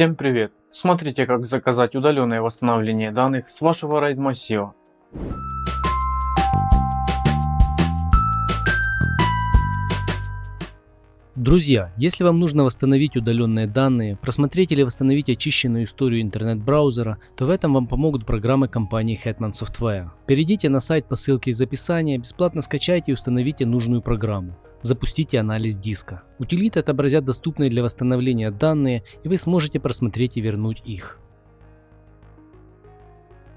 Всем привет! Смотрите как заказать удаленное восстановление данных с вашего RAID массива. Друзья, если вам нужно восстановить удаленные данные, просмотреть или восстановить очищенную историю интернет-браузера, то в этом вам помогут программы компании Hetman Software. Перейдите на сайт по ссылке из описания, бесплатно скачайте и установите нужную программу. Запустите анализ диска. Утилиты отобразят доступные для восстановления данные и вы сможете просмотреть и вернуть их.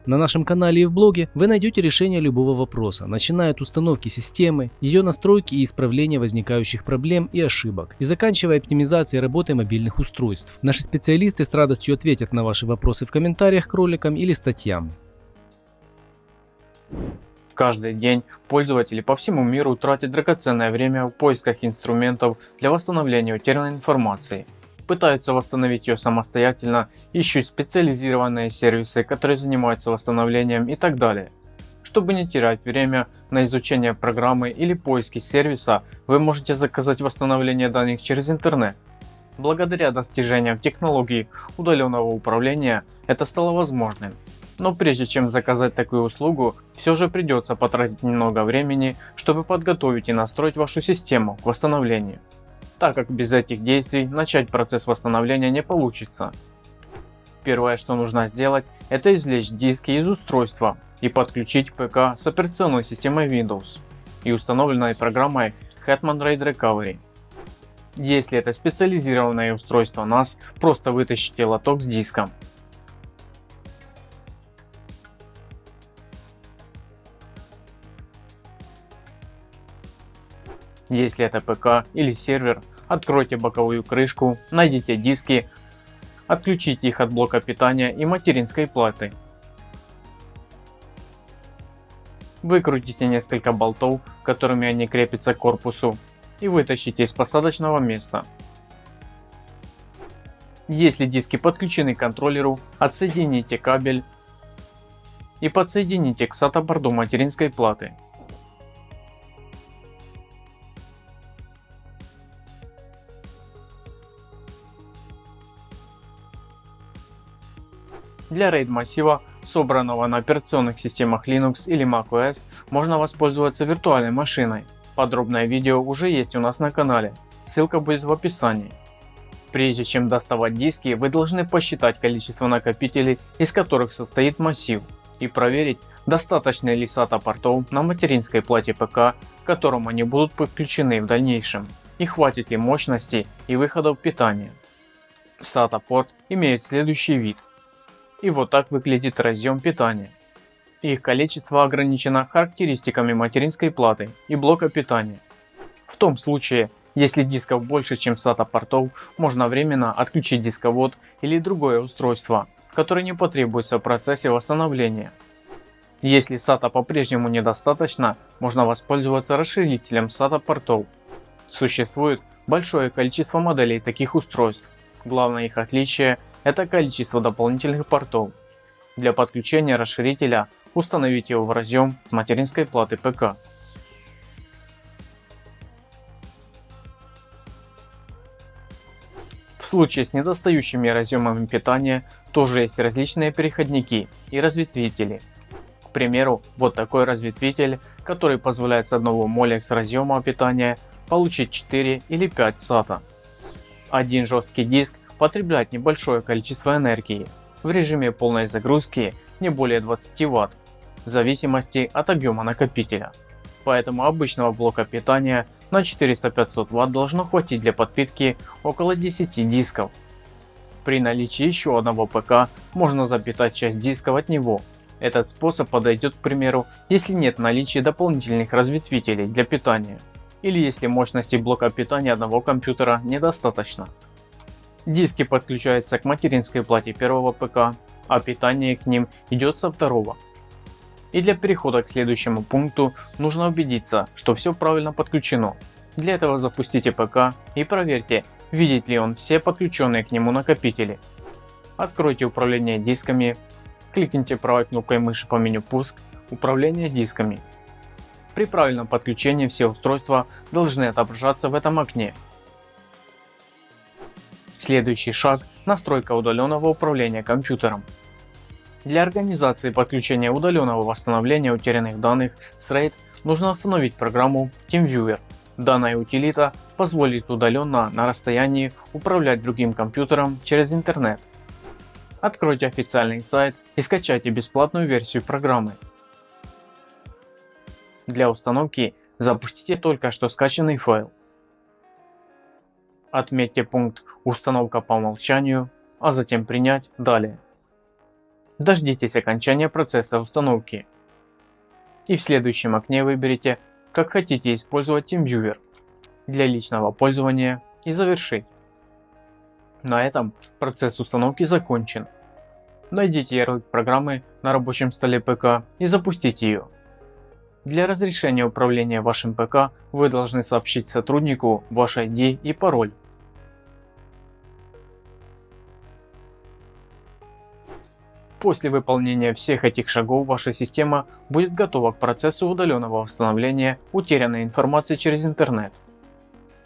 На нашем канале и в блоге вы найдете решение любого вопроса, начиная от установки системы, ее настройки и исправления возникающих проблем и ошибок, и заканчивая оптимизацией работы мобильных устройств. Наши специалисты с радостью ответят на ваши вопросы в комментариях к роликам или статьям. Каждый день пользователи по всему миру тратят драгоценное время в поисках инструментов для восстановления утерянной информации. Пытаются восстановить ее самостоятельно, ищут специализированные сервисы, которые занимаются восстановлением и так далее. Чтобы не терять время на изучение программы или поиски сервиса, вы можете заказать восстановление данных через интернет. Благодаря достижениям технологий удаленного управления это стало возможным. Но прежде чем заказать такую услугу, все же придется потратить немного времени, чтобы подготовить и настроить вашу систему к восстановлению, так как без этих действий начать процесс восстановления не получится. Первое что нужно сделать это извлечь диски из устройства и подключить ПК с операционной системой Windows и установленной программой Hetman RAID Recovery. Если это специализированное устройство NAS, просто вытащите лоток с диском Если это ПК или сервер, откройте боковую крышку, найдите диски, отключите их от блока питания и материнской платы. Выкрутите несколько болтов, которыми они крепятся к корпусу и вытащите из посадочного места. Если диски подключены к контроллеру, отсоедините кабель и подсоедините к SATA борду материнской платы. Для RAID массива, собранного на операционных системах Linux или macOS, можно воспользоваться виртуальной машиной. Подробное видео уже есть у нас на канале, ссылка будет в описании. Прежде чем доставать диски, вы должны посчитать количество накопителей, из которых состоит массив, и проверить, достаточно ли SATA портов на материнской плате ПК, к которым они будут подключены в дальнейшем, и хватит ли мощности и выходов питания. SATA порт имеет следующий вид и вот так выглядит разъем питания. Их количество ограничено характеристиками материнской платы и блока питания. В том случае, если дисков больше чем SATA портов, можно временно отключить дисковод или другое устройство, которое не потребуется в процессе восстановления. Если SATA по-прежнему недостаточно, можно воспользоваться расширителем SATA портов. Существует большое количество моделей таких устройств. Главное их отличие это количество дополнительных портов. Для подключения расширителя установите его в разъем материнской платы ПК. В случае с недостающими разъемами питания тоже есть различные переходники и разветвители. К примеру, вот такой разветвитель, который позволяет с одного Molex разъема питания получить 4 или 5 SATA. Один жесткий диск потребляет небольшое количество энергии, в режиме полной загрузки не более 20 Вт, в зависимости от объема накопителя. Поэтому обычного блока питания на 400-500 Вт должно хватить для подпитки около 10 дисков. При наличии еще одного ПК можно запитать часть дисков от него. Этот способ подойдет к примеру, если нет наличия дополнительных разветвителей для питания или если мощности блока питания одного компьютера недостаточно. Диски подключаются к материнской плате первого ПК, а питание к ним идет со второго. И для перехода к следующему пункту нужно убедиться, что все правильно подключено. Для этого запустите ПК и проверьте, видит ли он все подключенные к нему накопители. Откройте управление дисками, кликните правой кнопкой мыши по меню пуск, управление дисками. При правильном подключении все устройства должны отображаться в этом окне Следующий шаг – настройка удаленного управления компьютером. Для организации подключения удаленного восстановления утерянных данных с RAID нужно установить программу TeamViewer. Данная утилита позволит удаленно на расстоянии управлять другим компьютером через интернет. Откройте официальный сайт и скачайте бесплатную версию программы. Для установки запустите только что скачанный файл. Отметьте пункт «Установка по умолчанию», а затем «Принять» далее. Дождитесь окончания процесса установки. И в следующем окне выберите, как хотите использовать TeamViewer для личного пользования и завершить. На этом процесс установки закончен. Найдите ярлык программы на рабочем столе ПК и запустите ее. Для разрешения управления вашим ПК вы должны сообщить сотруднику ваш ID и пароль. После выполнения всех этих шагов ваша система будет готова к процессу удаленного восстановления утерянной информации через интернет.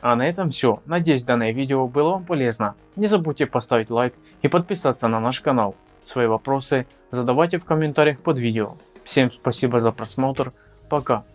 А на этом все. Надеюсь данное видео было вам полезно. Не забудьте поставить лайк и подписаться на наш канал. Свои вопросы задавайте в комментариях под видео. Всем спасибо за просмотр. Пока.